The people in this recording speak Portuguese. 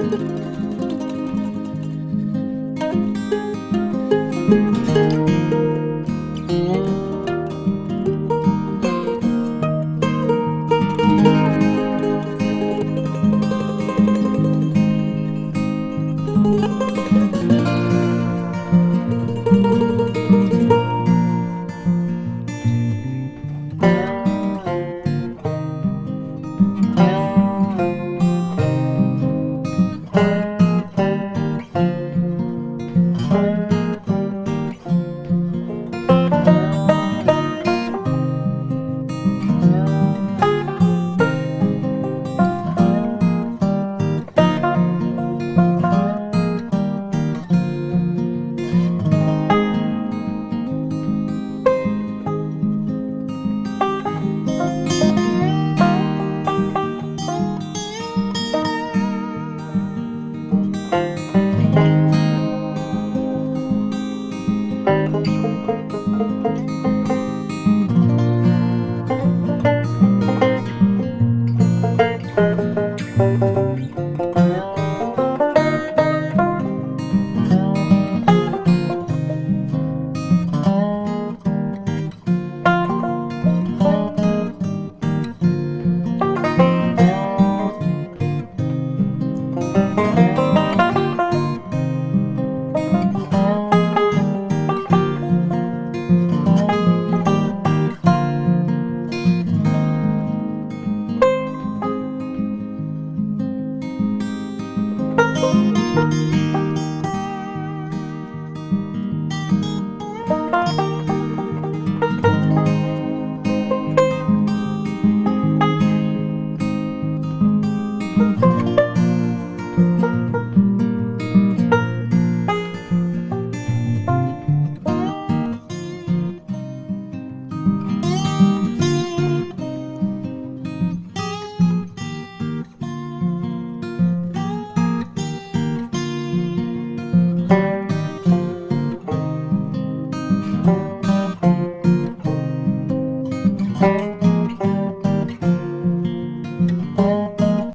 Música